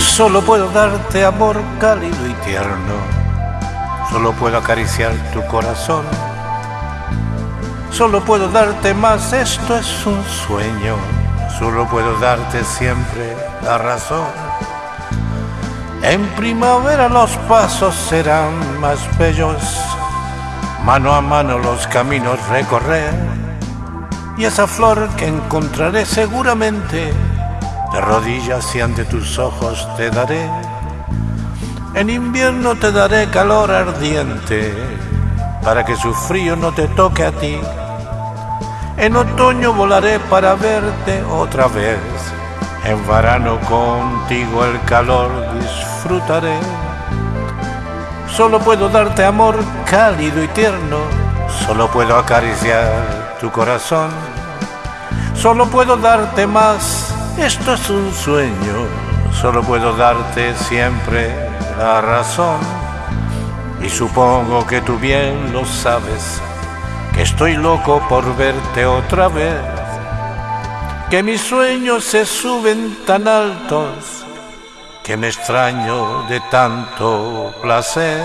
Solo puedo darte amor cálido y tierno. Solo puedo acariciar tu corazón. Solo puedo darte más, esto es un sueño. Solo puedo darte siempre la razón. En primavera los pasos serán más bellos. Mano a mano los caminos recorrer. Y esa flor que encontraré seguramente de rodillas y ante tus ojos te daré. En invierno te daré calor ardiente para que su frío no te toque a ti. En otoño volaré para verte otra vez. En verano contigo el calor disfrutaré. Solo puedo darte amor cálido y tierno. Solo puedo acariciar tu corazón. Solo puedo darte más esto es un sueño, solo puedo darte siempre la razón. Y supongo que tú bien lo sabes, que estoy loco por verte otra vez. Que mis sueños se suben tan altos, que me extraño de tanto placer.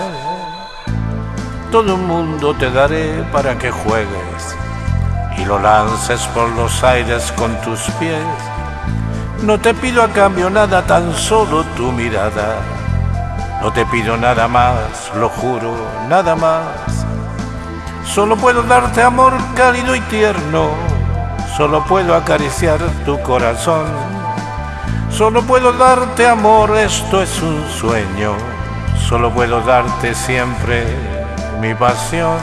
Todo el mundo te daré para que juegues y lo lances por los aires con tus pies no te pido a cambio nada, tan solo tu mirada. No te pido nada más, lo juro, nada más. Solo puedo darte amor cálido y tierno. Solo puedo acariciar tu corazón. Solo puedo darte amor, esto es un sueño. Solo puedo darte siempre mi pasión.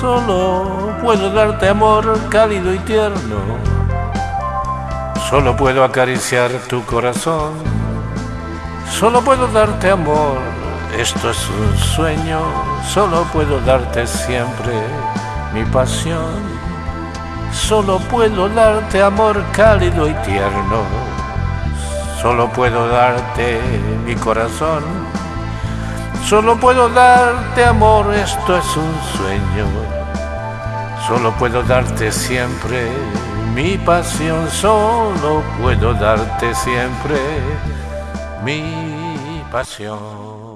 Solo puedo darte amor cálido y tierno. Solo puedo acariciar tu corazón. Solo puedo darte amor. Esto es un sueño. Solo puedo darte siempre mi pasión. Solo puedo darte amor cálido y tierno. Solo puedo darte mi corazón. Solo puedo darte amor, esto es un sueño. Solo puedo darte siempre mi pasión. Solo puedo darte siempre mi pasión.